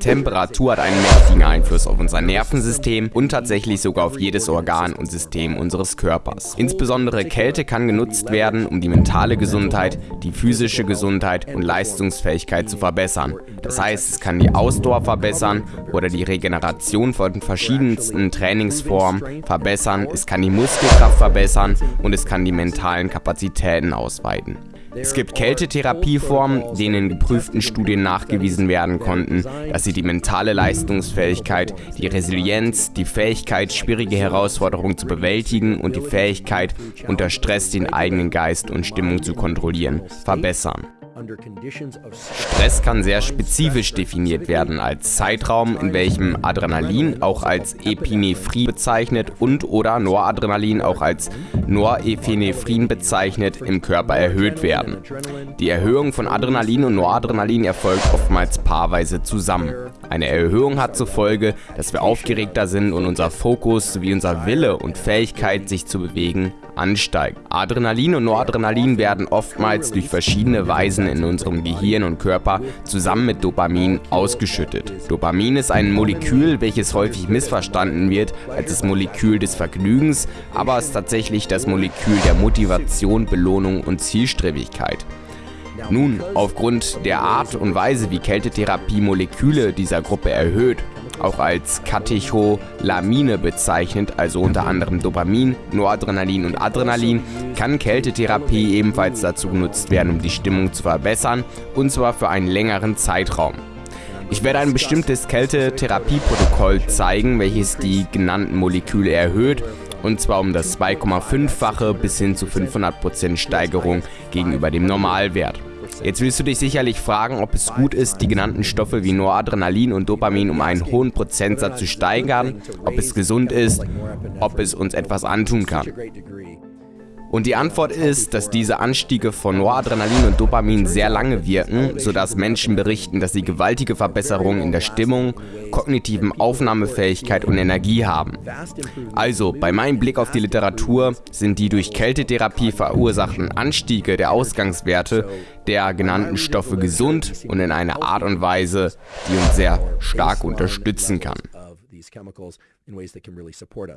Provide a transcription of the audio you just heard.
Temperatur hat einen mächtigen Einfluss auf unser Nervensystem und tatsächlich sogar auf jedes Organ und System unseres Körpers. Insbesondere Kälte kann genutzt werden, um die mentale Gesundheit, die physische Gesundheit und Leistungsfähigkeit zu verbessern. Das heißt, es kann die Ausdauer verbessern oder die Regeneration von verschiedensten Trainingsformen verbessern, es kann die Muskelkraft verbessern und es kann die mentalen Kapazitäten ausweiten. Es gibt Kältetherapieformen, denen in geprüften Studien nachgewiesen werden konnten, dass sie die mentale Leistungsfähigkeit, die Resilienz, die Fähigkeit, schwierige Herausforderungen zu bewältigen und die Fähigkeit, unter Stress den eigenen Geist und Stimmung zu kontrollieren, verbessern. Stress kann sehr spezifisch definiert werden als Zeitraum, in welchem Adrenalin auch als Epinephrin bezeichnet und oder Noradrenalin auch als Norephnephrin bezeichnet im Körper erhöht werden. Die Erhöhung von Adrenalin und Noradrenalin erfolgt oftmals paarweise zusammen. Eine Erhöhung hat zur Folge, dass wir aufgeregter sind und unser Fokus sowie unser Wille und Fähigkeit sich zu bewegen ansteigt. Adrenalin und Noradrenalin werden oftmals durch verschiedene Weisen in unserem Gehirn und Körper zusammen mit Dopamin ausgeschüttet. Dopamin ist ein Molekül, welches häufig missverstanden wird als das Molekül des Vergnügens, aber ist tatsächlich das Molekül der Motivation, Belohnung und Zielstrebigkeit. Nun, aufgrund der Art und Weise, wie Kältetherapie Moleküle dieser Gruppe erhöht, auch als Katecholamine bezeichnet, also unter anderem Dopamin, Noradrenalin und Adrenalin, kann Kältetherapie ebenfalls dazu genutzt werden, um die Stimmung zu verbessern, und zwar für einen längeren Zeitraum. Ich werde ein bestimmtes Kältetherapieprotokoll zeigen, welches die genannten Moleküle erhöht, und zwar um das 2,5-fache bis hin zu 500% Steigerung gegenüber dem Normalwert. Jetzt willst du dich sicherlich fragen, ob es gut ist, die genannten Stoffe wie Noradrenalin und Dopamin um einen hohen Prozentsatz zu steigern, ob es gesund ist, ob es uns etwas antun kann. Und die Antwort ist, dass diese Anstiege von Noradrenalin und Dopamin sehr lange wirken, sodass Menschen berichten, dass sie gewaltige Verbesserungen in der Stimmung, kognitiven Aufnahmefähigkeit und Energie haben. Also, bei meinem Blick auf die Literatur sind die durch Kältetherapie verursachten Anstiege der Ausgangswerte der genannten Stoffe gesund und in einer Art und Weise, die uns sehr stark unterstützen kann.